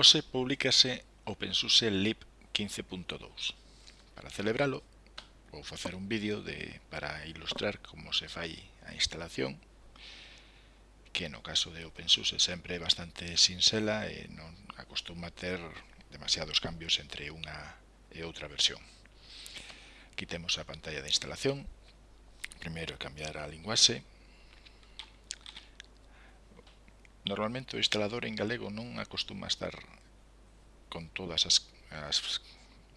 Ose publicase OpenSUSE Lib 15.2. Para celebralo, vou facer un vídeo de para ilustrar como se fai a instalación, que no caso de OpenSUSE sempre é bastante sinxela e non acostuma ter demasiados cambios entre unha e outra versión. Aquí temos a pantalla de instalación, primeiro cambiar a linguaxe, Normalmente o instalador en galego non acostuma estar con todas as, as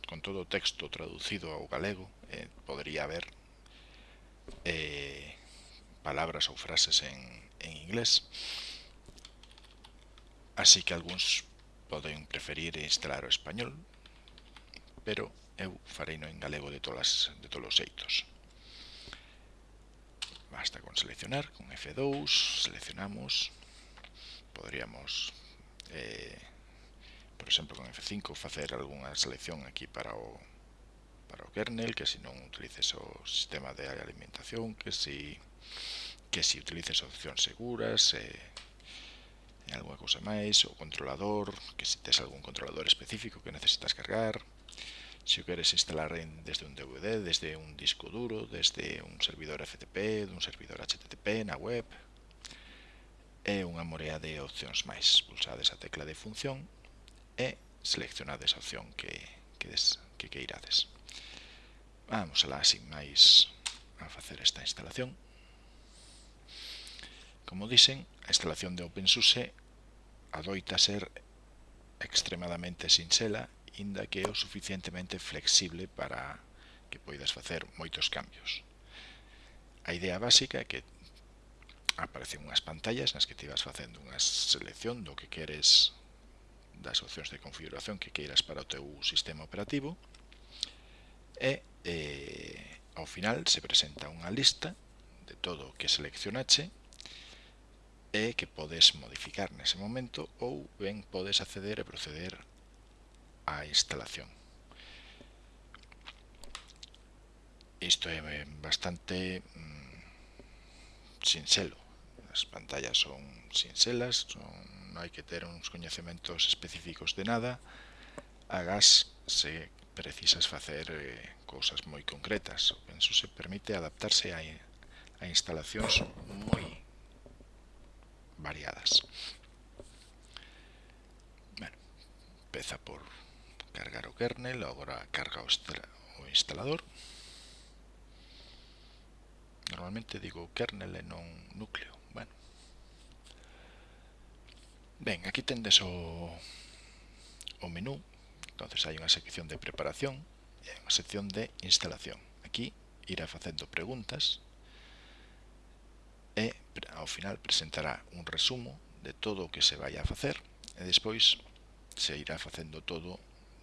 con todo o texto traducido ao galego, eh, podería haber eh, palabras ou frases en, en inglés. Así que algúns poden preferir instalar o español, pero eu farei no en galego de todas de todos os xeitos. Basta con seleccionar, con F2, seleccionamos, podríamos eh, por exemplo con F5 facer algunha selección aquí para o para o kernel que se non utilices o sistema de alimentación que si que si utilices opcións seguras eh, e algunha cousa máis o controlador que se tes algún controlador específico que necesitas cargar. Se o queres instalar en, desde un DVD, desde un disco duro, desde un servidor FTP, dun servidor HTTP na web, e unha morea de opcións máis. Pulsades a tecla de función e seleccionades a opción que, que, des, que queirades. Vamos alá sin máis a facer esta instalación. Como dicen, a instalación de OpenSUSE adoita ser extremadamente sinxela, inda que é o suficientemente flexible para que poidas facer moitos cambios. A idea básica é que aparecen unhas pantallas nas que te vas facendo unha selección do que queres das opcións de configuración que queiras para o teu sistema operativo e eh, ao final se presenta unha lista de todo o que seleccionache e que podes modificar nese momento ou ben podes acceder e proceder á instalación. Isto é bastante mm, sinxelo, as pantallas son sinxelas, son, non hai que ter uns coñecementos específicos de nada, agás se precisas facer eh, cousas moi concretas. O Pensuse permite adaptarse a, a instalacións moi variadas. Bueno, empeza por cargar o kernel, agora carga o, o instalador. Normalmente digo kernel e non núcleo. Bueno. Ben, aquí tendes o, o menú. Entonces hai unha sección de preparación e unha sección de instalación. Aquí irá facendo preguntas e ao final presentará un resumo de todo o que se vai a facer e despois se irá facendo todo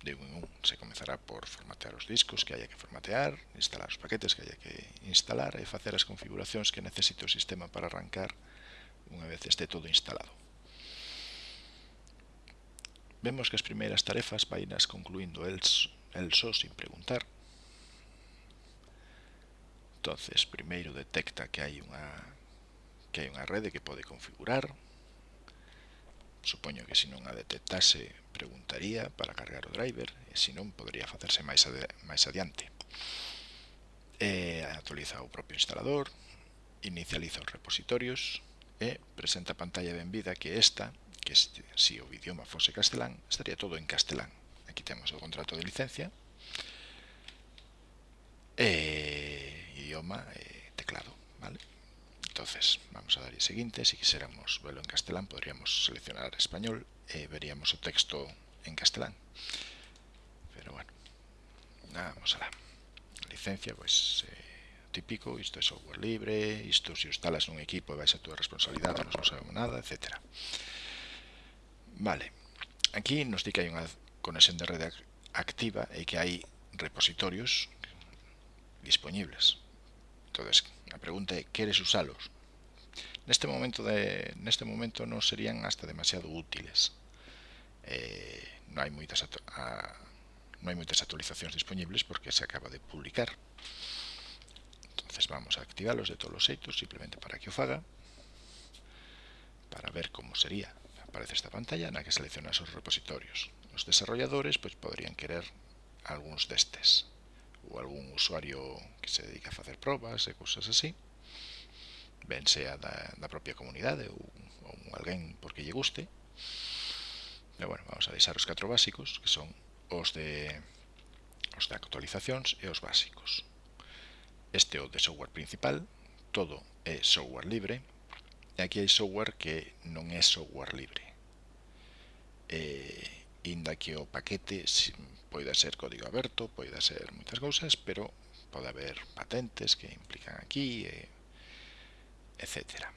de un se comenzará por formatear os discos que haya que formatear, instalar os paquetes que haya que instalar e facer as configuracións que necesite o sistema para arrancar unha vez este todo instalado. Vemos que as primeiras tarefas vainas concluindo el, el só sin preguntar. Entonces, primeiro detecta que hai unha que hai unha rede que pode configurar, Supoño que se non a detectase preguntaría para cargar o driver e se non podería facerse máis, ade máis adiante. E actualiza o propio instalador, inicializa os repositorios e presenta a pantalla de benvida que esta, que se si o idioma fose castelán, estaría todo en castelán. Aquí temos o contrato de licencia, e idioma e teclado, vale? Entonces, vamos a darle siguiente. Si quisiéramos verlo en castellán, podríamos seleccionar español y veríamos o texto en castellán. Pero bueno, nada, vamos a la licencia, pues eh, típico, esto es software libre, esto si instalas un equipo vais a tu responsabilidad, no sabemos nada, etcétera. Vale, aquí nos di que hay una conexión de red activa y que hay repositorios disponibles. Entonces, la pregunta es, ¿quieres usarlos? Este en este momento, no serían hasta demasiado útiles. Eh, ah, no, hay muchas, actualizaciones disponibles porque se acaba de publicar. Entonces vamos a activarlos de todos los sitios simplemente para que os haga, para ver cómo sería. Aparece esta pantalla en la que selecciona esos repositorios. Los desarrolladores pues podrían querer algunos de estos o algún usuario que se dedica a hacer pruebas y cosas así ben sea da, da propia comunidade ou, ou alguén porque lle guste. E bueno, vamos a deixar os catro básicos que son os de os de actualizacións e os básicos. Este é o de software principal todo é software libre e aquí hai software que non é software libre. E inda que o paquete poida ser código aberto, poida ser moitas cousas, pero pode haber patentes que implican aquí e etc.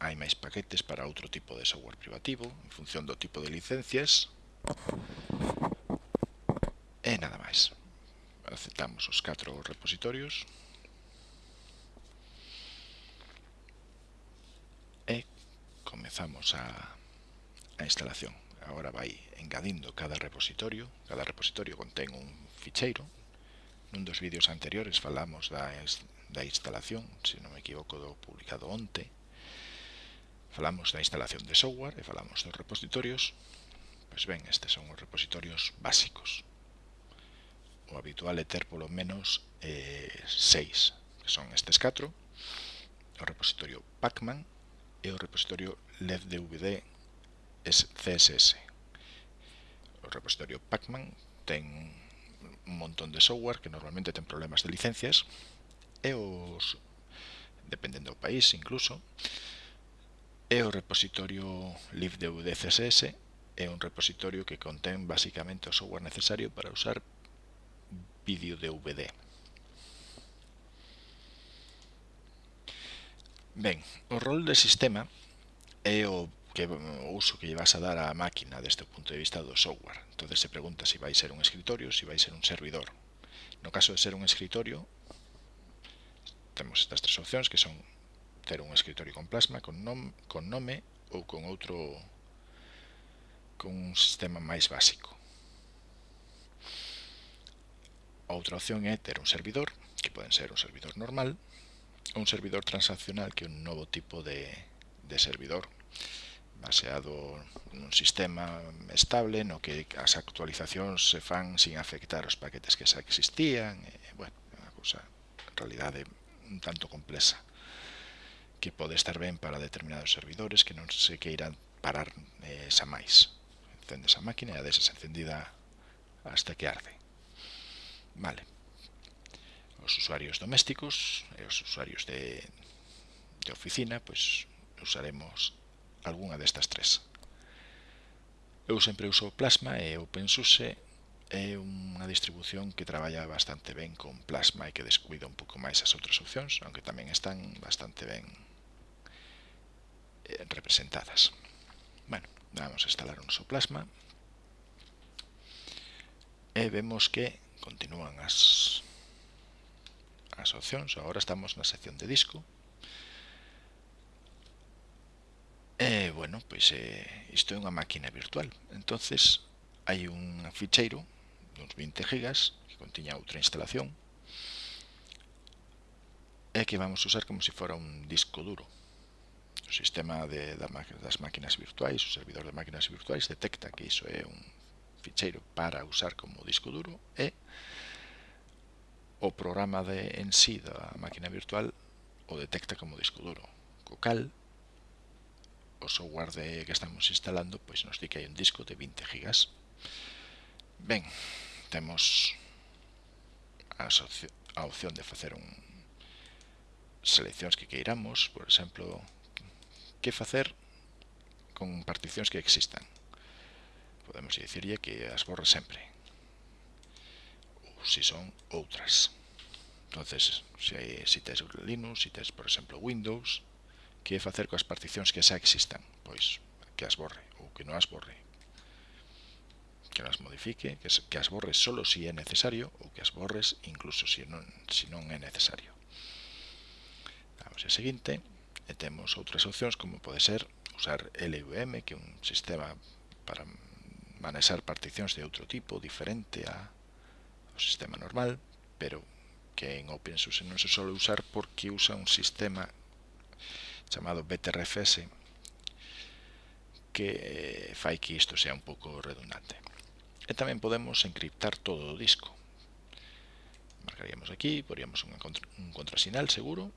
Hai máis paquetes para outro tipo de software privativo, en función do tipo de licencias. E nada máis. Aceptamos os 4 repositorios. E comezamos a, a instalación. Agora vai engadindo cada repositorio. Cada repositorio contén un ficheiro. Nun dos vídeos anteriores falamos da da instalación, se non me equivoco do publicado onte, falamos da instalación de software e falamos dos repositorios, pois ben, estes son os repositorios básicos. O habitual é ter polo menos 6, seis, que son estes 4, o repositorio Pacman e o repositorio LevDVD CSS. O repositorio Pacman ten un montón de software que normalmente ten problemas de licencias e os dependendo do país incluso e o repositorio libdev de CSS é un repositorio que contén basicamente o software necesario para usar vídeo DVD. Ben, o rol de sistema é o que o uso que llevas a dar á máquina desde o punto de vista do software. entonces se pregunta se si vai ser un escritorio, se si vai ser un servidor. No caso de ser un escritorio, temos estas tres opcións que son ter un escritorio con plasma, con, nom, con nome ou con outro con un sistema máis básico. Outra opción é ter un servidor, que poden ser un servidor normal, ou un servidor transaccional, que é un novo tipo de, de servidor, baseado nun sistema estable no que as actualizacións se fan sin afectar os paquetes que xa existían, e, bueno, unha cousa, en realidade, un tanto complexa que pode estar ben para determinados servidores que non se queiran parar eh, xa máis. Encendes a máquina e a desas encendida hasta que arde. Vale. Os usuarios domésticos e os usuarios de, de oficina, pois usaremos algunha destas tres. Eu sempre uso Plasma e OpenSUSE é unha distribución que traballa bastante ben con Plasma e que descuida un pouco máis as outras opcións, aunque tamén están bastante ben eh, representadas. Bueno, vamos a instalar un noso Plasma e vemos que continúan as, as opcións. Agora estamos na sección de disco. E, bueno, pois eh, isto é unha máquina virtual. entonces hai un ficheiro duns 20 gigas que contiña outra instalación e que vamos usar como se fora un disco duro. O sistema de, das máquinas virtuais o servidor de máquinas virtuais detecta que iso é un ficheiro para usar como disco duro e o programa de en sí da máquina virtual o detecta como disco duro co cal o software de, que estamos instalando pois nos di que hai un disco de 20 gigas. Ben, temos a opción de facer un seleccións que queiramos, por exemplo, que facer con particións que existan. Podemos dicirlle que as borre sempre, ou se son outras. entonces se, si tes Linux, se si tes, por exemplo, Windows, que facer coas particións que xa existan? Pois que as borre ou que non as borre que las modifique, que, que as borres solo si é necesario ou que as borres incluso si non, si non é necesario. Damos a seguinte e temos outras opcións como pode ser usar LVM, que é un sistema para manexar particións de outro tipo, diferente a, ao sistema normal, pero que en OpenSUSE non se sole usar porque usa un sistema chamado BTRFS, que eh, fai que isto sea un pouco redundante. E tamén podemos encriptar todo o disco. Marcaríamos aquí, poríamos un, un contrasinal seguro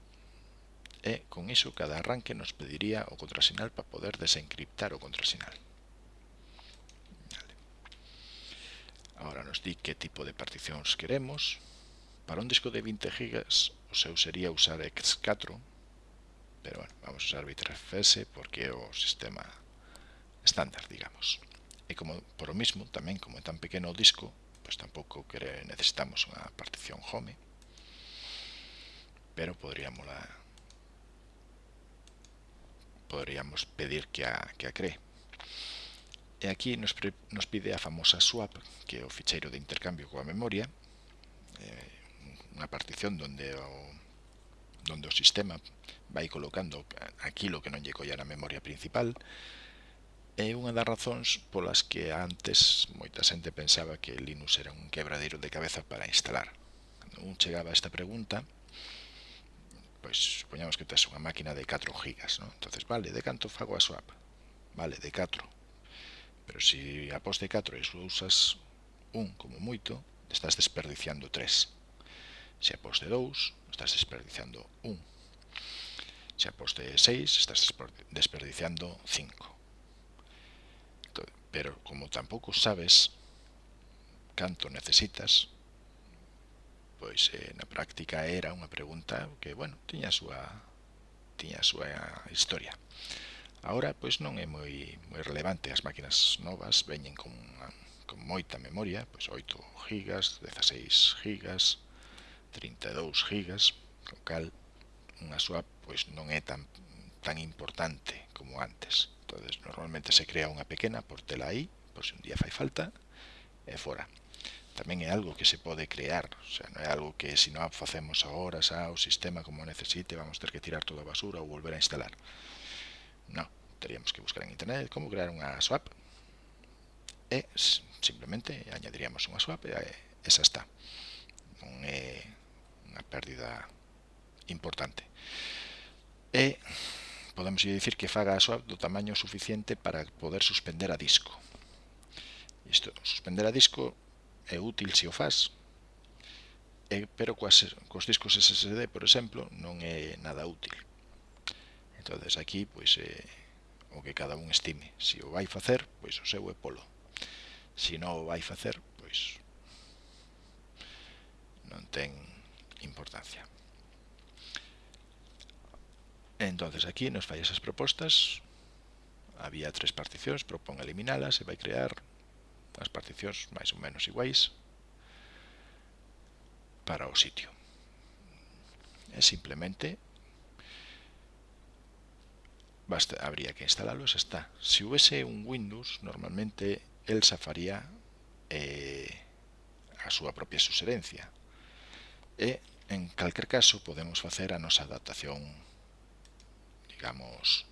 e con iso cada arranque nos pediría o contrasinal para poder desencriptar o contrasinal. Vale. Ahora nos di que tipo de particións queremos. Para un disco de 20 GB o seu sería usar X4, pero bueno, vamos a usar Bitrefs porque é o sistema estándar, digamos. E como por o mismo, tamén como é tan pequeno o disco, pois tampouco que necesitamos unha partición home. Pero podríamos la podríamos pedir que a, que a cree. E aquí nos, pre, nos pide a famosa swap, que é o ficheiro de intercambio coa memoria, eh, unha partición donde o, donde o sistema vai colocando aquilo que non lle colla na memoria principal, É unha das razóns polas que antes moita xente pensaba que Linux era un quebradeiro de cabeza para instalar. Cando un chegaba a esta pregunta, pois supoñamos que tes unha máquina de 4 gigas, non? entonces vale, de canto fago a swap? Vale, de 4. Pero se si após de 4 e usas un como moito, estás desperdiciando 3. Se após de 2, estás desperdiciando 1. Se após de 6, estás desperdiciando 5. Pero como tampouco sabes canto necesitas, pois eh, na práctica era unha pregunta que, bueno, tiña a súa, tiña a súa historia. Agora, pois non é moi, moi relevante, as máquinas novas veñen con, con moita memoria, pois 8 GB, 16 GB, 32 GB, co cal unha swap pois non é tan, tan importante como antes entonces normalmente se crea unha pequena por tela aí por se un día fai falta eh, e fora tamén é algo que se pode crear o sea, non é algo que se non facemos agora xa o sistema como necesite vamos ter que tirar toda a basura ou volver a instalar. Non, teríamos que buscar en internet como crear unha swap. E simplemente añadiríamos unha swap e esa está. Non é unha pérdida importante. E podemos dicir que faga a súa do tamaño suficiente para poder suspender a disco. Isto, suspender a disco é útil se o faz, e, pero coas, cos discos SSD, por exemplo, non é nada útil. entonces aquí, pois, eh, o que cada un estime. Se o vai facer, pois o seu é polo. Se non o vai facer, pois non ten importancia. Entonces aquí nos falla esas propostas. Había tres particións, propón eliminalas e vai crear as particións máis ou menos iguais para o sitio. E simplemente basta, habría que instalarlo, xa está. Se houvese un Windows, normalmente Elsa faría eh, a súa propia suserencia E, eh, en calquer caso, podemos facer a nosa adaptación digamos,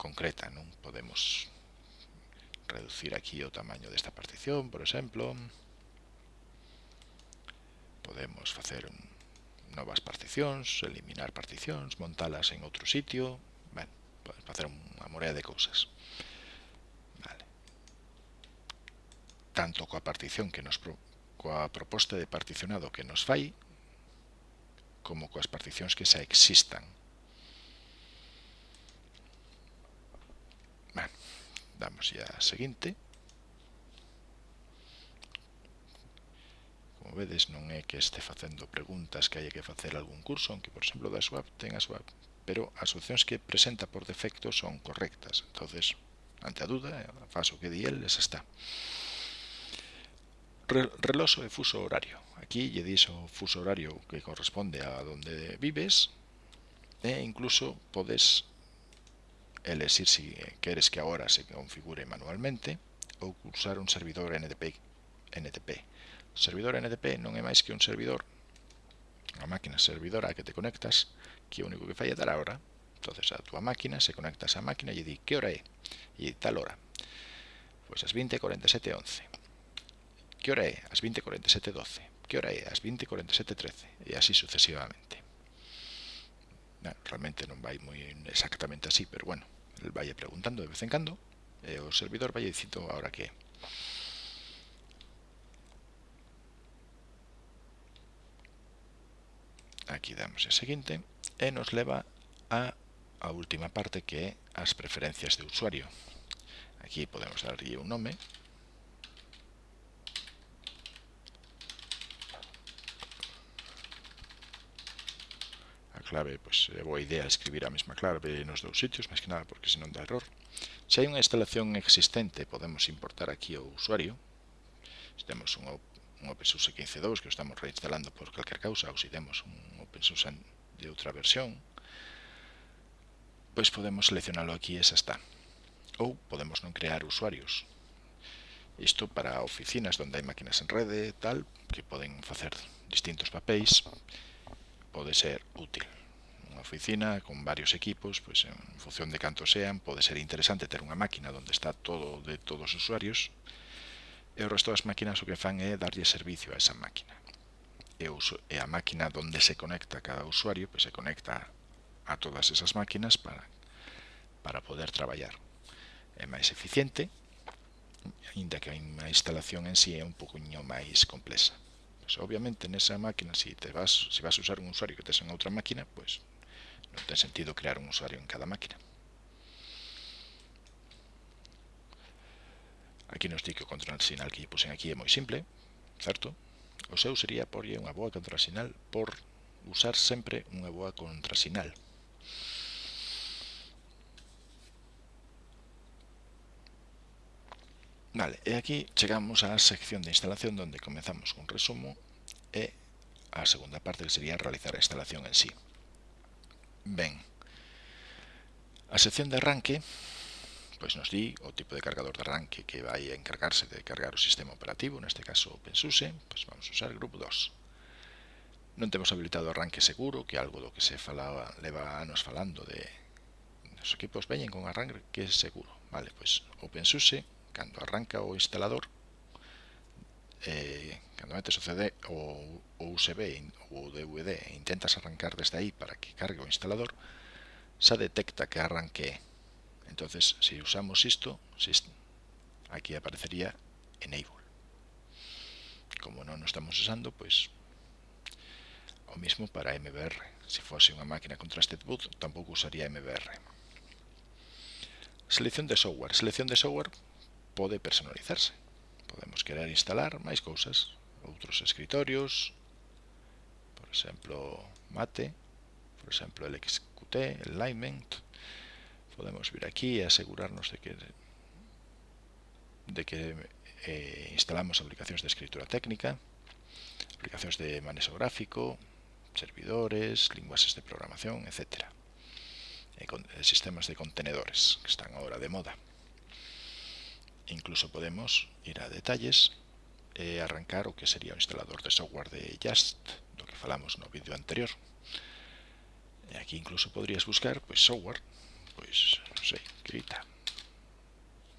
concreta, non podemos reducir aquí o tamaño desta partición, por exemplo, podemos facer novas particións, eliminar particións, montalas en outro sitio, bueno, podemos facer unha morea de cousas. Vale. Tanto coa partición que nos pro, coa proposta de particionado que nos fai, como coas particións que xa existan. damos ya a seguinte. Como vedes non é que este facendo preguntas que hai que facer algún curso aunque por exemplo da SWAP ten a SWAP pero as opcións que presenta por defecto son correctas. Entonces ante a duda faso que di el esa está. Reloxo e fuso horario. Aquí lle dis o fuso horario que corresponde a donde vives e incluso podes elegir si queres que agora se configure manualmente ou usar un servidor NTP. NTP. O servidor NTP non é máis que un servidor, a máquina servidora a que te conectas, que o único que fai é dar a hora. entonces a túa máquina, se conectas á máquina e di que hora é, e tal hora. Pois as 20.47.11. 11. Que hora é? As 20.47.12. 12. Que hora é? As 20.47.13. 13. E así sucesivamente. Na, realmente non vai moi exactamente así, pero bueno, el vai preguntando de vez en cando, e o servidor vai dicindo ahora que. Aquí damos a seguinte e nos leva a, a última parte que é as preferencias de usuario. Aquí podemos darlle un nome, clave, pois é eh, boa idea escribir a mesma clave nos dous sitios, máis que nada porque senón dá error. Se hai unha instalación existente, podemos importar aquí o usuario. Se temos un, un OpenSUSE 15.2 que o estamos reinstalando por calquer causa, ou se temos un OpenSUSE de outra versión, pois podemos seleccionalo aquí e xa está. Ou podemos non crear usuarios. Isto para oficinas onde hai máquinas en rede, tal, que poden facer distintos papéis, pode ser útil unha oficina con varios equipos, pois en función de canto sean, pode ser interesante ter unha máquina onde está todo de todos os usuarios, e o resto das máquinas o que fan é darlle servicio a esa máquina. E, e a máquina onde se conecta cada usuario, pois se conecta a todas esas máquinas para, para poder traballar. É máis eficiente, ainda que a instalación en sí é un poquinho máis complexa obviamente nesa máquina, se si te vas, se si vas a usar un usuario que tes en outra máquina, pois non ten sentido crear un usuario en cada máquina. Aquí nos di que o control sinal que lle pusen aquí é moi simple, certo? O seu sería porlle unha boa contrasinal por usar sempre unha boa contrasinal. Vale, e aquí chegamos á sección de instalación onde comenzamos con resumo e a segunda parte que sería realizar a instalación en sí. Ben, a sección de arranque pois nos di o tipo de cargador de arranque que vai a encargarse de cargar o sistema operativo, neste caso OpenSUSE, pois vamos usar el grupo 2. Non temos habilitado arranque seguro, que algo do que se falaba, leva anos falando de os equipos veñen con arranque seguro. Vale, pois OpenSUSE, cando arranca o instalador, eh, cando metes o CD ou o USB ou o DVD e intentas arrancar desde aí para que cargue o instalador, xa detecta que arranque. Entonces, se usamos isto, aquí aparecería Enable. Como non o estamos usando, pois o mismo para MBR. Se fose unha máquina con Trusted Boot, tampouco usaría MBR. Selección de software. Selección de software pode personalizarse. Podemos querer instalar máis cousas, outros escritorios, por exemplo, Mate, por exemplo, el XQT, el Alignment. Podemos vir aquí e asegurarnos de que de que eh, instalamos aplicacións de escritura técnica, aplicacións de manexo gráfico, servidores, linguaxes de programación, etc. E con, e sistemas de contenedores, que están agora de moda. Incluso podemos ir a detalles e arrancar o que sería o instalador de software de Just, do que falamos no vídeo anterior. Aquí incluso podrías buscar pois, software pois, non sei, grita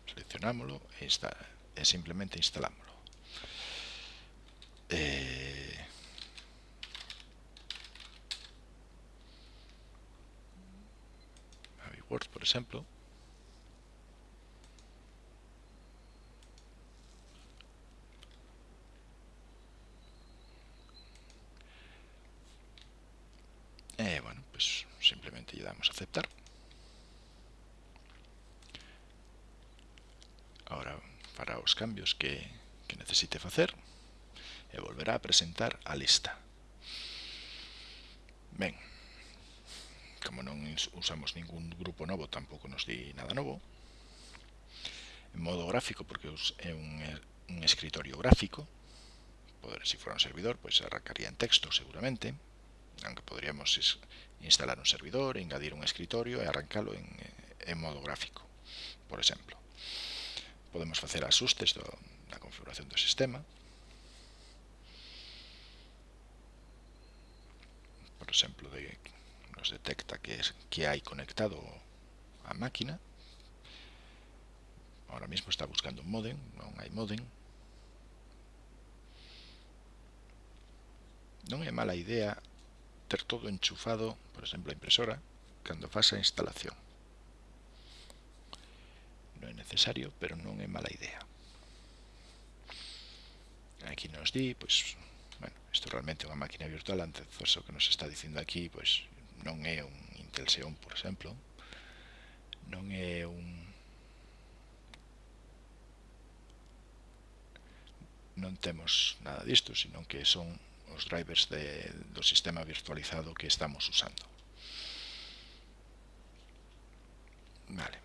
seleccionámoslo e, e simplemente instalámoslo. Eh, Word, por exemplo Eh, bueno, pues simplemente lle damos a aceptar. Ahora para os cambios que, que necesite facer e volverá a presentar a lista. Ben, como non usamos ningún grupo novo, tampouco nos di nada novo. En modo gráfico, porque é un, un escritorio gráfico, poder, se si fora un servidor, pois pues, arrancaría en texto seguramente, aunque podríamos instalar un servidor, engadir un escritorio e arrancalo en, en modo gráfico, por exemplo. Podemos facer asustes do, da configuración do sistema. Por exemplo, de, nos detecta que, que hai conectado a máquina. Ahora mismo está buscando un modem, non hai modem. non é mala idea ter todo enchufado, por exemplo, a impresora, cando faz a instalación. Non é necesario, pero non é mala idea. Aquí nos di, pois, bueno, isto realmente é unha máquina virtual, antes o que nos está dicindo aquí, pois, non é un Intel Xeon, por exemplo, non é un non temos nada disto, senón que son os drivers de, do sistema virtualizado que estamos usando. Vale,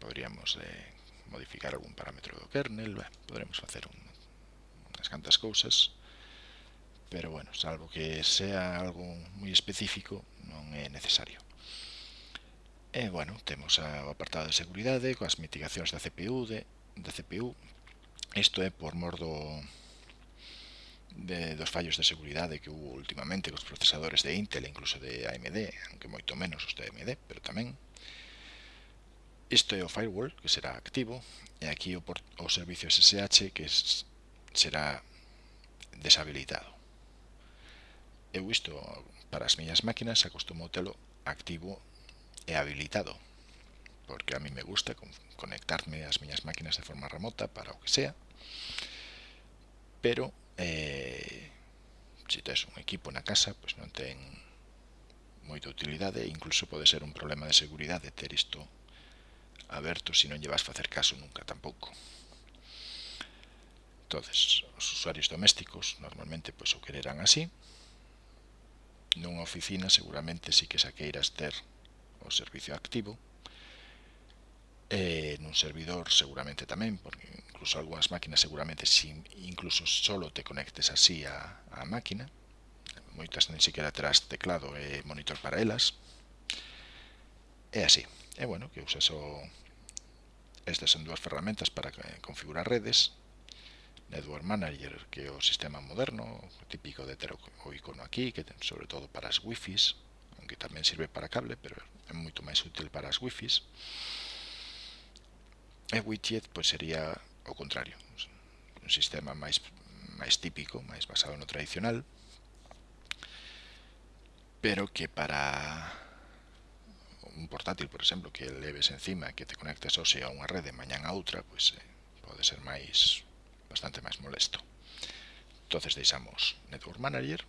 podríamos eh, modificar algún parámetro do kernel, ben, podremos facer un, unhas cantas cousas, pero bueno, salvo que sea algo moi específico, non é necesario. E bueno, temos o apartado de seguridade, eh, coas mitigacións da CPU, de, da CPU, isto é por mor do, de, dos fallos de seguridade que hubo últimamente cos procesadores de Intel e incluso de AMD, aunque moito menos os de AMD, pero tamén. Isto é o firewall, que será activo, e aquí o, port, o servicio SSH, que es, será deshabilitado. Eu isto, para as miñas máquinas, acostumo telo activo e habilitado, porque a mí me gusta conectarme ás miñas máquinas de forma remota para o que sea, pero eh, se tes un equipo na casa pois non ten moita utilidade e incluso pode ser un problema de seguridade ter isto aberto se non lle vas facer caso nunca tampouco. Entonces os usuarios domésticos normalmente pois o quererán así. Nunha oficina seguramente si sí que saqueiras ter o servicio activo. E nun servidor seguramente tamén porque incluso algunas máquinas seguramente sin, incluso solo te conectes así a, a máquina. Moitas nen siquiera terás teclado e monitor para elas. É así. É bueno, que usas o estas son dúas ferramentas para configurar redes Network Manager que é o sistema moderno típico de ter o icono aquí que ten sobre todo para as wifis aunque tamén sirve para cable pero é moito máis útil para as wifis. E widget pois sería ao contrario un sistema máis máis típico, máis basado no tradicional pero que para un portátil, por exemplo, que leves encima que te conectes hoxe a unha rede mañan a outra pois eh, pode ser máis bastante máis molesto. Entonces deixamos Network Manager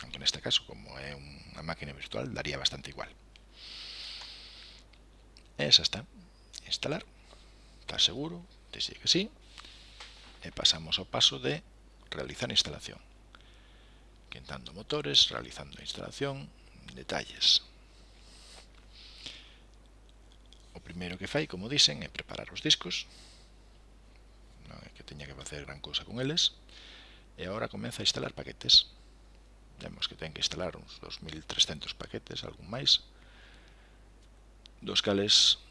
aunque neste caso como é unha máquina virtual daría bastante igual. Esa está. Instalar, está seguro Desde que sí, e pasamos ao paso de realizar instalación. Quentando motores, realizando a instalación, detalles. O primeiro que fai, como dicen, é preparar os discos. Non é que teña que facer gran cousa con eles. E agora comeza a instalar paquetes. Vemos que ten que instalar uns 2300 paquetes, algún máis, dos cales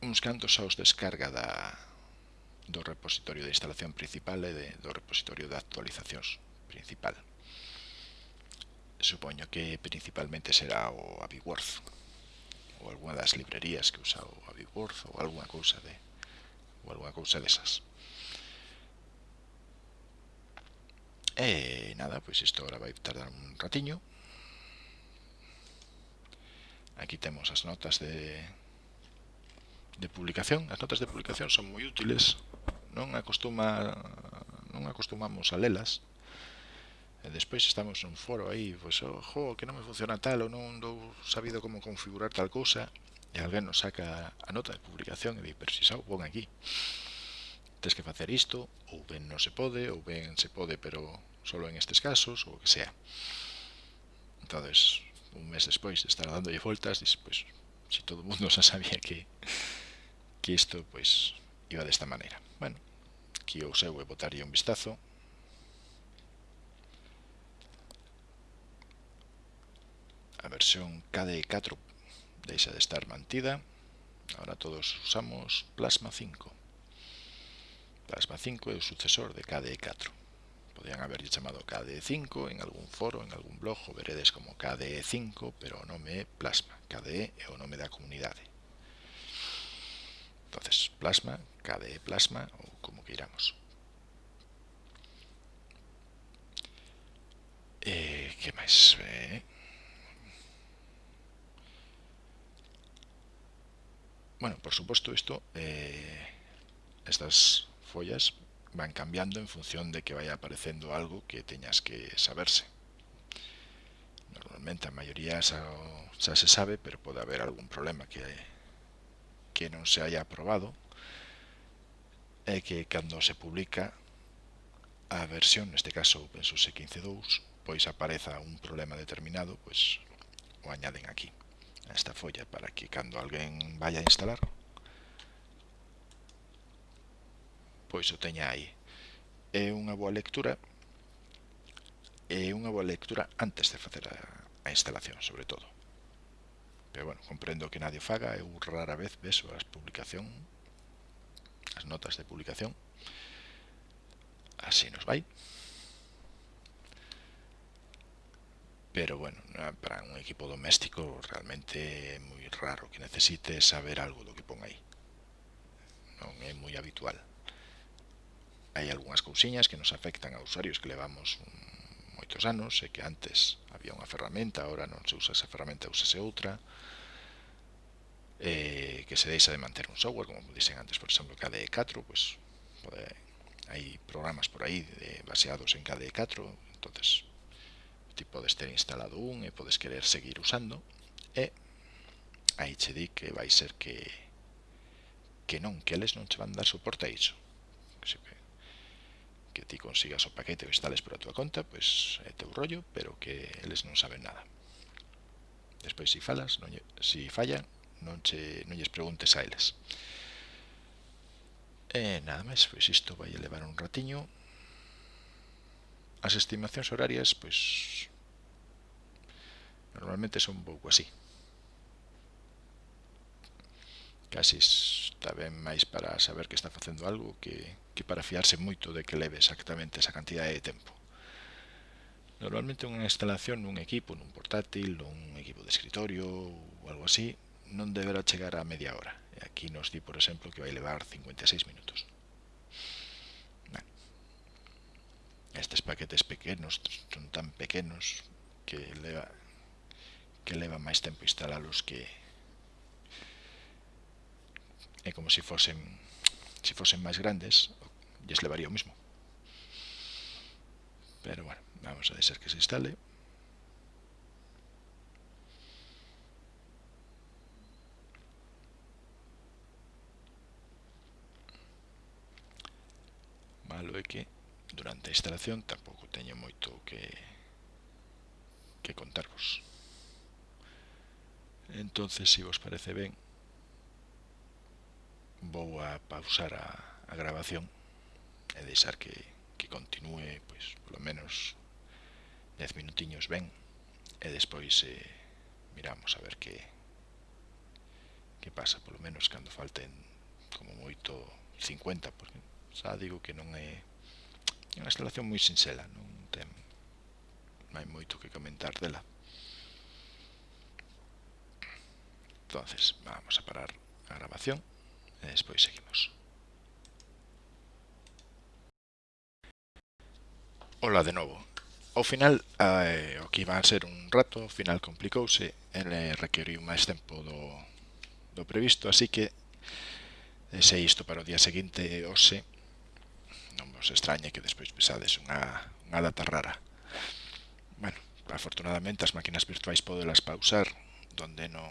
uns cantos aos descarga da, do repositorio de instalación principal e de, do repositorio de actualizacións principal. Supoño que principalmente será o Abiworth ou algunha das librerías que usa o Abiworth ou algunha cousa de ou algunha cousa desas. E nada, pois isto agora vai tardar un ratiño. Aquí temos as notas de de publicación. As notas de publicación son moi útiles, non acostuma non acostumamos a lelas. E despois estamos nun foro aí, pois, ojo, que non me funciona tal ou non dou sabido como configurar tal cousa, e alguén nos saca a nota de publicación e di, pero si sao, pon aquí. Tens que facer isto, ou ben non se pode, ou ben se pode, pero solo en estes casos, ou o que sea. entonces un mes despois de estar dándolle voltas, dis, pois, si todo o mundo xa sabía que que isto pois iba desta maneira. Bueno, aquí o seu e botaría un vistazo. A versión KDE4 deixa de estar mantida. Ahora todos usamos Plasma 5. Plasma 5 é o sucesor de KDE4. Podían haberlle chamado KDE5 en algún foro, en algún blog, o veredes como KDE5, pero o nome é Plasma. KDE é o nome da comunidade. Entonces, plasma, KDE plasma, ou como queiramos. Eh, que máis? Eh, bueno, por supuesto isto eh, estas follas van cambiando en función de que vaya aparecendo algo que teñas que saberse normalmente a maioría xa, xa se sabe pero pode haber algún problema que que non se haya aprobado é que cando se publica a versión, neste caso OpenSUSE 15.2, pois apareza un problema determinado, pois o añaden aquí, a esta folla, para que cando alguén vaya a instalar, pois o teña aí. É unha boa lectura, é unha boa lectura antes de facer a instalación, sobre todo. Pero bueno, comprendo que nadie faga, eu rara vez beso as publicación, as notas de publicación. Así nos vai. Pero bueno, para un equipo doméstico realmente é moi raro que necesite saber algo do que pon aí. Non é moi habitual. Hai algunhas cousiñas que nos afectan a usuarios que levamos un moitos anos e que antes había unha ferramenta, agora non se usa esa ferramenta, usase outra, eh, que se deixa de manter un software, como dixen antes, por exemplo, KDE4, pues, pode, hai programas por aí de, baseados en KDE4, entonces ti podes ter instalado un e podes querer seguir usando, e aí che di que vai ser que que non, que eles non che van dar soporte a iso. Que se, que ti consigas o paquete o instales a túa conta, pois é teu rollo, pero que eles non saben nada. Despois, se falas, non, se fallan, non, che, non lles preguntes a eles. E nada máis, pois isto vai levar un ratiño. As estimacións horarias, pois normalmente son un pouco así. Casi está ben máis para saber que está facendo algo que que para fiarse moito de que leve exactamente esa cantidade de tempo. Normalmente unha instalación nun equipo, nun portátil, nun equipo de escritorio ou algo así, non deberá chegar a media hora. E aquí nos di, por exemplo, que vai levar 56 minutos. Bueno, estes paquetes pequenos son tan pequenos que leva que leva máis tempo instalalos que é como se fosen se fosen máis grandes lles levaría o mismo. Pero bueno, vamos a deixar que se instale. Malo é que durante a instalación tampouco teño moito que que contarvos. Entonces, se si vos parece ben, vou a pausar a, a grabación e deixar que, que continue pois, polo menos 10 minutiños ben e despois eh, miramos a ver que que pasa polo menos cando falten como moito 50 porque xa digo que non é unha instalación moi sinxela non ten non hai moito que comentar dela. Entonces vamos a parar a grabación e despois seguimos. Ola de novo. Ao final, eh, o que iba a ser un rato, ao final complicouse, ele eh, requeriu máis tempo do, do previsto, así que eh, se isto para o día seguinte hoxe, non vos extrañe que despois pesades unha, unha data rara. Bueno, afortunadamente as máquinas virtuais podelas pausar donde non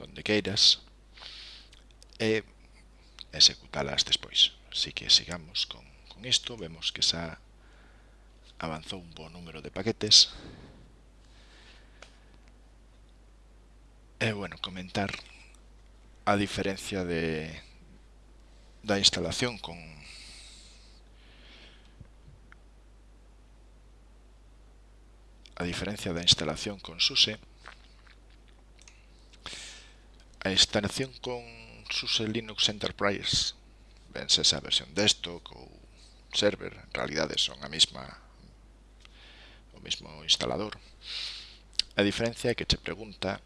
donde queiras e executalas despois. Así que sigamos con, con isto, vemos que xa avanzou un bo número de paquetes. E, bueno, comentar a diferencia de da instalación con a diferencia da instalación con SUSE a instalación con SUSE Linux Enterprise vense esa versión desktop ou server en realidade son a mesma o mesmo instalador. A diferencia é que che pregunta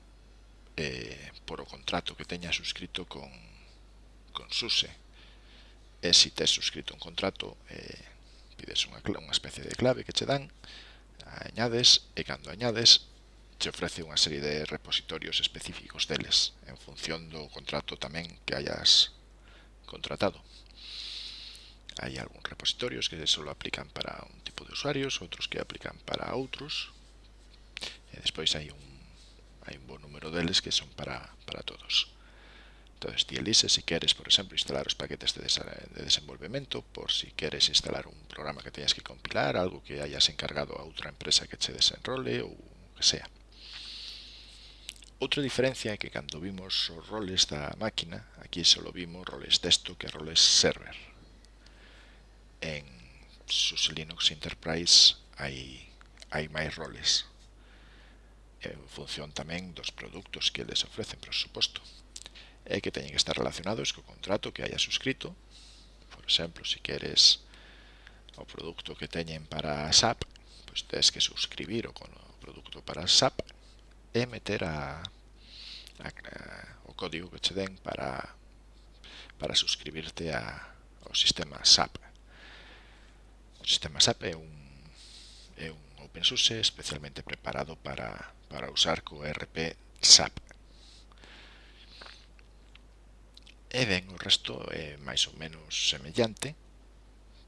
eh, por o contrato que teña suscrito con, con SUSE. E se tes suscrito un contrato, eh, pides unha, unha especie de clave que che dan, añades e cando añades che ofrece unha serie de repositorios específicos deles en función do contrato tamén que hayas contratado. Hay algunos repositorios que solo aplican para un tipo de usuarios, otros que aplican para outros. E eh, despois hai un, hai un bo número deles que son para, para todos. Entonces, ti elise se si queres, por exemplo, instalar os paquetes de, de desenvolvemento, por si queres instalar un programa que teñas que compilar, algo que hayas encargado a outra empresa que che desenrole ou que sea. Outra diferencia é que cando vimos os roles da máquina, aquí só vimos roles texto que roles server en SUSE Linux Enterprise hai, hai máis roles en función tamén dos produtos que les ofrecen, por suposto e que teñen que estar relacionados co contrato que haya suscrito. Por exemplo, se si queres o produto que teñen para SAP pois tens que suscribir o, o produto para SAP e meter a, a, a, o código que che den para para suscribirte a, ao sistema SAP O sistema SAP é un, é un open source especialmente preparado para, para usar co ERP SAP. E ben, o resto é máis ou menos semellante.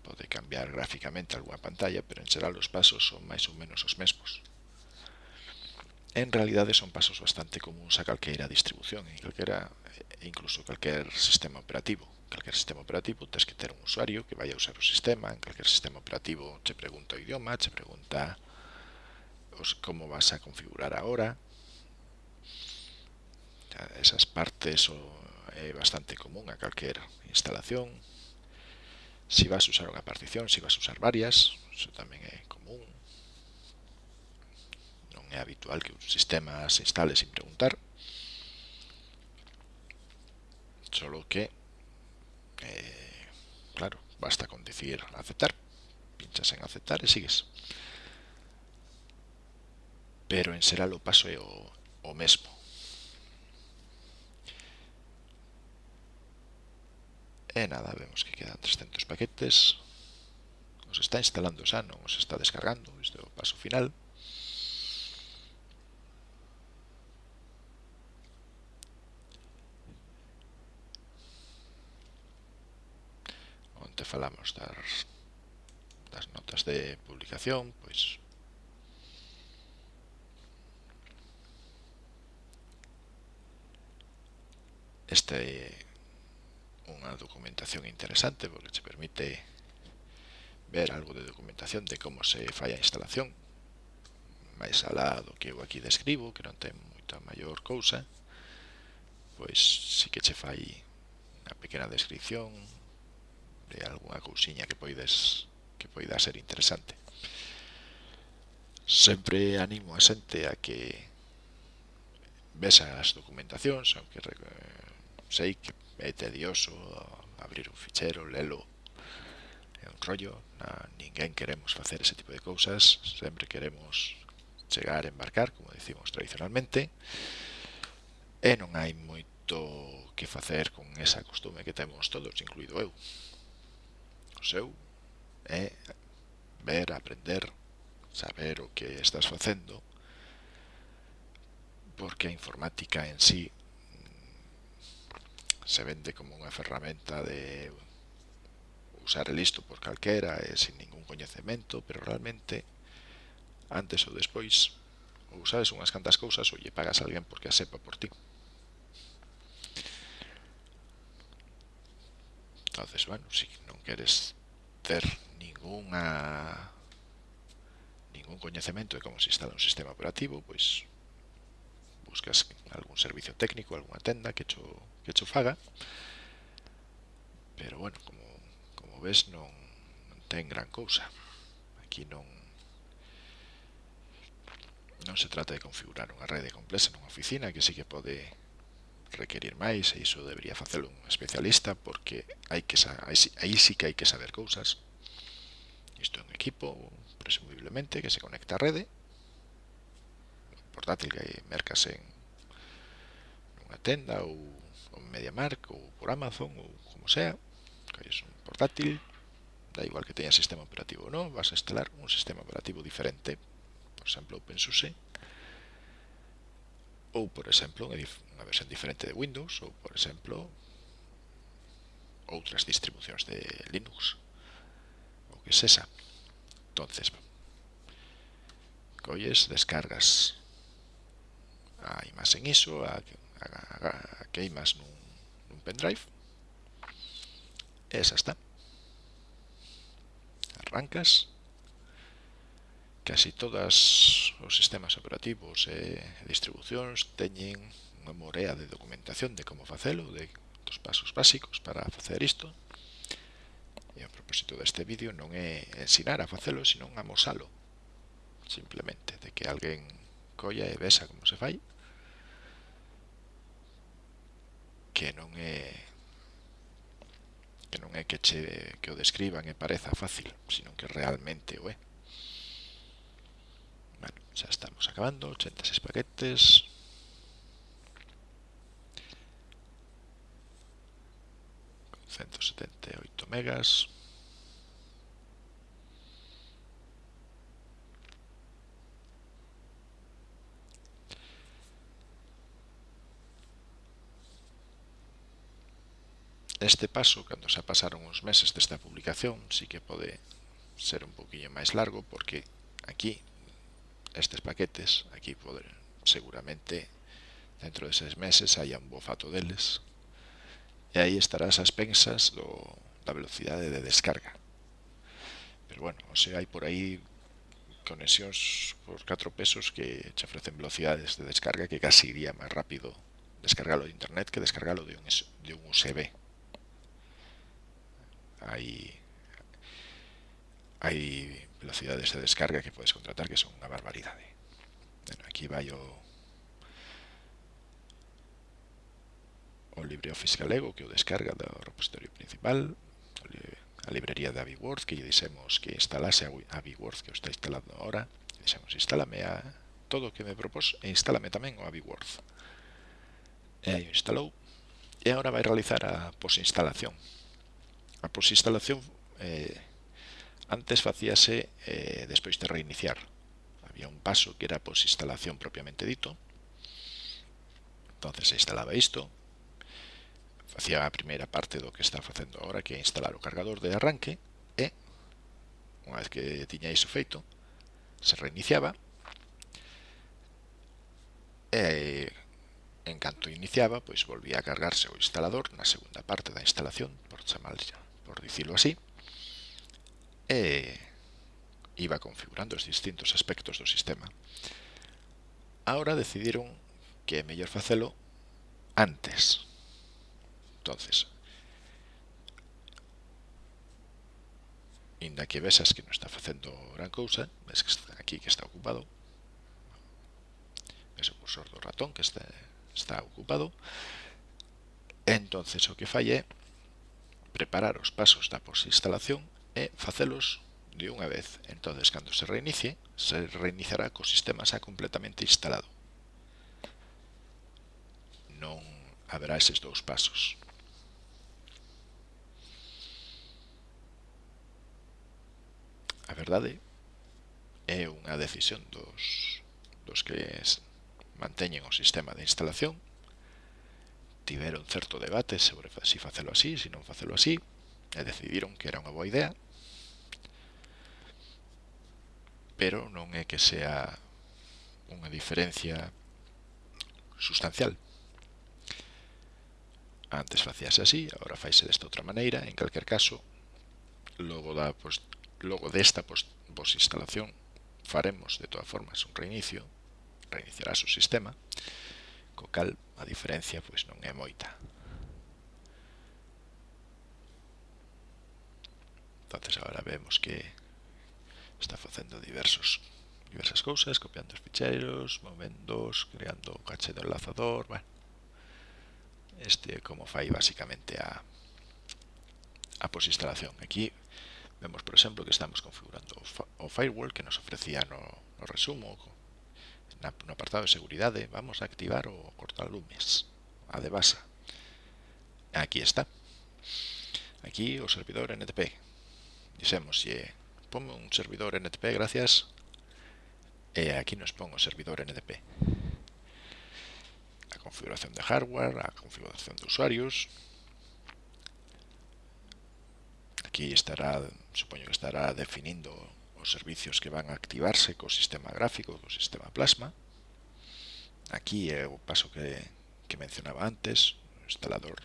Pode cambiar gráficamente algunha pantalla, pero en xeral os pasos son máis ou menos os mesmos. En realidade son pasos bastante comuns a calqueira distribución, e calquera, incluso calquer sistema operativo calquer sistema operativo tens que ter un usuario que vai a usar o sistema, en calquer sistema operativo che pregunta o idioma, che pregunta os, como vas a configurar ahora. Esas partes o, é bastante común a calquer instalación. Si vas a usar unha partición, si vas a usar varias, iso tamén é común. Non é habitual que un sistema se instale sin preguntar. Solo que Eh, claro, basta con decir aceptar. Pinchas en aceptar y sigues. Pero en será lo paso o, o mesmo. E nada, vemos que quedan 300 paquetes. Os está instalando xa, non os está descargando. Isto é o paso final. que falamos das, das notas de publicación, pois esta é unha documentación interesante porque te permite ver algo de documentación de como se fai a instalación. Máis alá do que eu aquí describo que non ten moita maior cousa pois si que che fai unha pequena descripción de algunha cousiña que poides que poida ser interesante sempre animo a xente a que vexan as documentacións aunque sei que é tedioso abrir un fichero, lelo é un rollo na, ninguén queremos facer ese tipo de cousas sempre queremos chegar a embarcar como decimos tradicionalmente e non hai moito que facer con esa costume que temos todos, incluído eu seu é ver, aprender, saber o que estás facendo, porque a informática en sí se vende como unha ferramenta de usar listo por calquera e sin ningún coñecemento, pero realmente antes ou despois ou sabes unhas cantas cousas ou lle pagas a alguén porque a sepa por ti. Entonces, bueno, sí, queres ter ningunha ningún coñecemento de como se instala un sistema operativo, pois buscas algún servicio técnico, algunha tenda que cho, que cho faga. Pero bueno, como, como ves non, non ten gran cousa. Aquí non non se trata de configurar unha rede complexa nunha oficina que sí que pode requerir máis e iso debería facelo un especialista porque hai que aí sí que hai que saber cousas. Isto é un equipo presumiblemente que se conecta á rede portátil que mercas en unha tenda ou en MediaMark ou por Amazon ou como sea que é un portátil da igual que teña sistema operativo ou non vas a instalar un sistema operativo diferente por exemplo OpenSUSE ou por exemplo unha versión diferente de Windows ou por exemplo outras distribucións de Linux. O que sexa entonces colles, descargas a imaxe en ISO a, a, a, a queimas nun, nun pendrive. E está. Arrancas casi todas os sistemas operativos e distribucións teñen unha morea de documentación de como facelo, de dos pasos básicos para facer isto. E o propósito deste vídeo non é ensinar a facelo, sino amosalo. Simplemente, de que alguén colla e vesa como se fai. Que non é que non é que che que o describan e pareza fácil, sino que realmente o é. Ya estamos acabando, 86 paquetes. Con 178 megas. Este paso, cando xa pasaron uns meses desta publicación, sí que pode ser un poquinho máis largo, porque aquí estes paquetes, aquí poder, seguramente dentro de seis meses haya un bofato deles, e aí estarás as pensas do, da velocidade de descarga. Pero bueno, o sea, hai por aí conexións por 4 pesos que che ofrecen velocidades de descarga que casi iría máis rápido descargalo de internet que descargalo de un, de un USB. Aí hai velocidades de descarga que podes contratar que son unha barbaridade. ¿eh? Bueno, aquí vai yo. O LibreOffice Galego que o descarga do repositorio principal. A librería de AbiWord que lle dixemos que instalase a AbiWord que o está instalando ahora. Dixemos instálame a todo o que me propós e instálame tamén o AbiWord e aí o instalou. E agora vai realizar a posinstalación. A posinstalación eh, Antes facíase eh, despois de reiniciar. Había un paso que era pois, instalación propiamente dito. Entonces se instalaba isto. Facía a primeira parte do que está facendo agora, que é instalar o cargador de arranque. E, unha vez que tiña iso feito, se reiniciaba. E, en canto iniciaba, pois volvía a cargarse o instalador na segunda parte da instalación, por chamar, por dicirlo así e iba configurando os distintos aspectos do sistema, ahora decidiron que é mellor facelo antes. Entonces, inda que vesas que non está facendo gran cousa, ves que está aquí que está ocupado, ves o cursor do ratón que está, está ocupado, entonces o que fai é preparar os pasos da posinstalación e facelos de unha vez. Entonces, cando se reinicie, se reiniciará co sistema xa completamente instalado. Non haberá eses dous pasos. A verdade é unha decisión dos, dos que manteñen o sistema de instalación. Tiveron certo debate sobre se si facelo así, se si non facelo así, e decidiron que era unha boa idea pero non é que sea unha diferencia sustancial. Antes facíase así, agora faise desta outra maneira, en calquer caso, logo, da post, logo desta post, vos instalación faremos de todas formas un reinicio, reiniciarás o sistema, co cal a diferencia pois non é moita. Entonces agora vemos que está facendo diversos diversas cousas, copiando os ficheiros, movendos, creando o caché do enlazador, bueno. Este é como fai basicamente a, a posinstalación. Aquí vemos, por exemplo, que estamos configurando o, firewall que nos ofrecía no, no resumo, na, no apartado de seguridade, vamos a activar o cortalumes, a de base. Aquí está. Aquí o servidor NTP. Dixemos, yeah, ponme un servidor NTP, gracias. Eh, aquí nos pongo servidor NTP. A configuración de hardware, a configuración de usuarios. Aquí estará, supongo que estará definiendo los servicios que van a activarse co sistema gráfico, co sistema plasma. Aquí é o paso que, que mencionaba antes, o instalador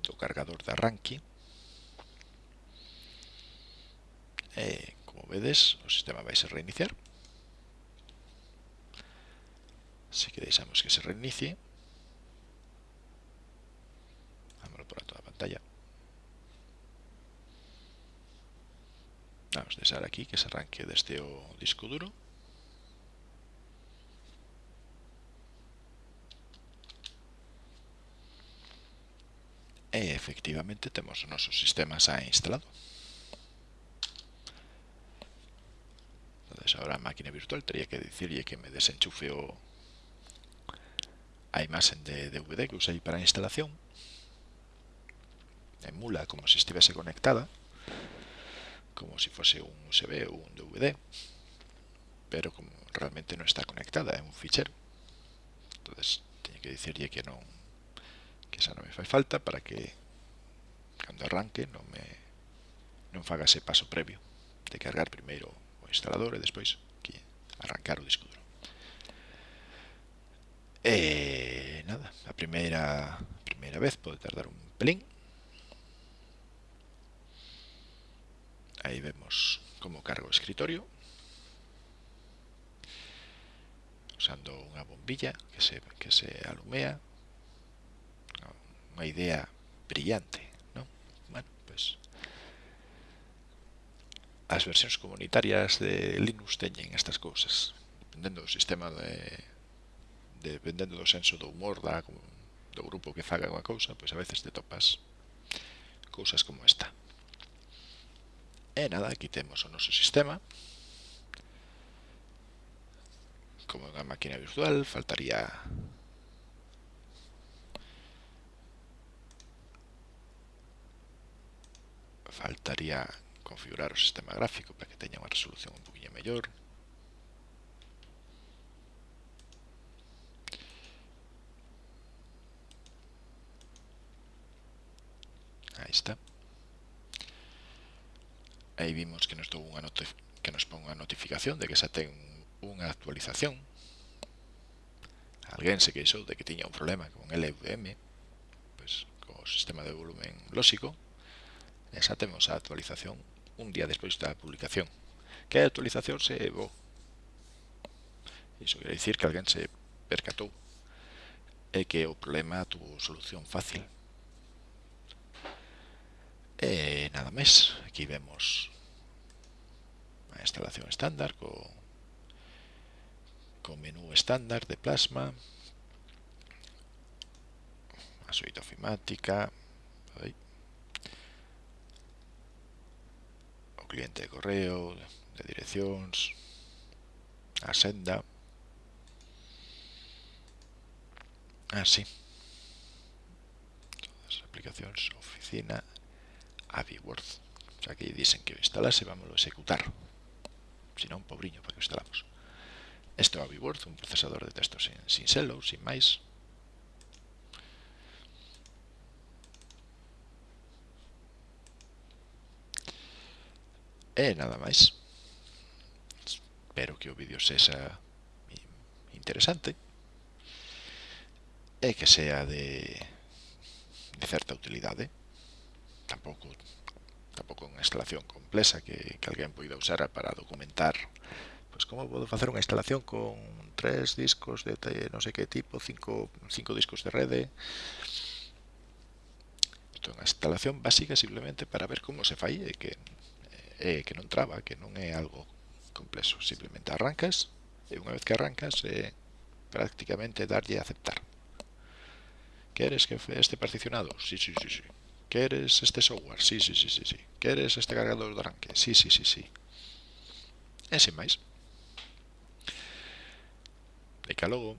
do cargador de arranque. eh, como vedes o sistema vai se reiniciar. Así que deixamos que se reinicie. Vámonos por a toda a pantalla. Vamos a deixar aquí que se arranque desde o disco duro. E efectivamente temos o noso sistema xa instalado. entonces ahora máquina virtual tenía que decirle que me desenchufe o a imagen de DVD que usei para a instalación. Emula como se estivese conectada como se fose un USB ou un DVD pero como realmente non está conectada é un fichero. Entonces teño que dicirlle que non que esa non me fai falta para que cando arranque non me non faga ese paso previo de cargar primeiro instalador e despois aquí, arrancar o disco duro. E nada, a primeira, a primeira vez pode tardar un pelín. Aí vemos como cargo o escritorio. Usando unha bombilla que se, que se alumea. Unha idea brillante. as versións comunitarias de Linux teñen estas cousas. Dependendo do sistema de, de dependendo do senso do humor da, do grupo que faga unha cousa pois a veces te topas cousas como esta. E nada, aquí temos o noso sistema. Como unha máquina virtual faltaría faltaría configurar o sistema gráfico para que teña unha resolución un poquinho mellor aí está. Aí vimos que nos dou unha que nos pon unha notificación de que xa ten unha actualización. Alguén se queixou de que tiña un problema con LVM pois, co sistema de volumen lóxico e xa temos a actualización un día despois da publicación. Que a actualización se evou. Iso quere dicir que alguén se percatou e que o problema tuvo solución fácil. E nada máis, aquí vemos a instalación estándar co, co menú estándar de plasma, a suite ofimática, aí. cliente de correo, de direccións, a senda, así. Ah, Todas as aplicacións, oficina, AbiWorth. O sea, aquí dicen que o instalase, vamos a executar. Si non, pobriño, para que o instalamos. Este é o un procesador de texto sin, sin selo, sin máis, E nada máis. Espero que o vídeo sexa interesante e que sea de, de certa utilidade. Tampouco tampouco unha instalación complexa que, que alguén poida usar para documentar pois como podo facer unha instalación con tres discos de non sei que tipo, cinco, cinco discos de rede. Isto é unha instalación básica simplemente para ver como se fai e que eh, que non traba, que non é algo complexo. Simplemente arrancas e unha vez que arrancas eh, prácticamente darlle a aceptar. Queres que este particionado? Sí, sí, sí, sí. Queres este software? Sí, sí, sí, sí, sí. Queres este cargador de arranque? Sí, sí, sí, sí. E sin máis. E que logo